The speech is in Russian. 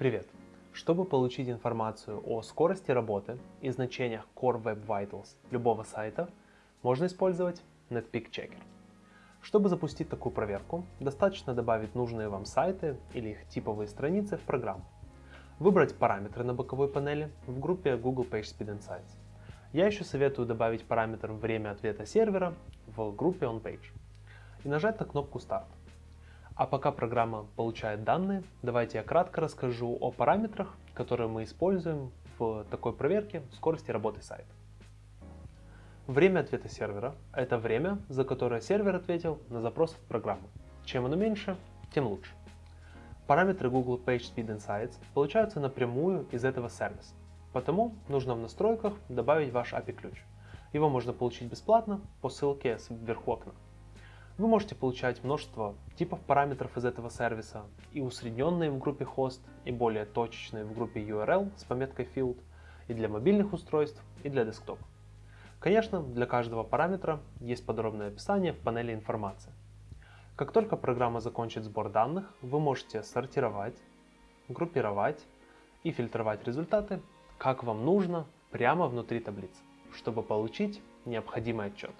Привет! Чтобы получить информацию о скорости работы и значениях Core Web Vitals любого сайта, можно использовать Netpeak Checker. Чтобы запустить такую проверку, достаточно добавить нужные вам сайты или их типовые страницы в программу. Выбрать параметры на боковой панели в группе Google PageSpeed Insights. Я еще советую добавить параметр время ответа сервера в группе OnPage и нажать на кнопку Start. А пока программа получает данные, давайте я кратко расскажу о параметрах, которые мы используем в такой проверке скорости работы сайта. Время ответа сервера – это время, за которое сервер ответил на запрос от программы. Чем оно меньше, тем лучше. Параметры Google PageSpeed Insights получаются напрямую из этого сервиса, потому нужно в настройках добавить ваш API-ключ. Его можно получить бесплатно по ссылке вверху окна. Вы можете получать множество типов параметров из этого сервиса, и усредненные в группе host, и более точечные в группе URL с пометкой field, и для мобильных устройств, и для десктопа. Конечно, для каждого параметра есть подробное описание в панели информации. Как только программа закончит сбор данных, вы можете сортировать, группировать и фильтровать результаты, как вам нужно, прямо внутри таблицы, чтобы получить необходимый отчет.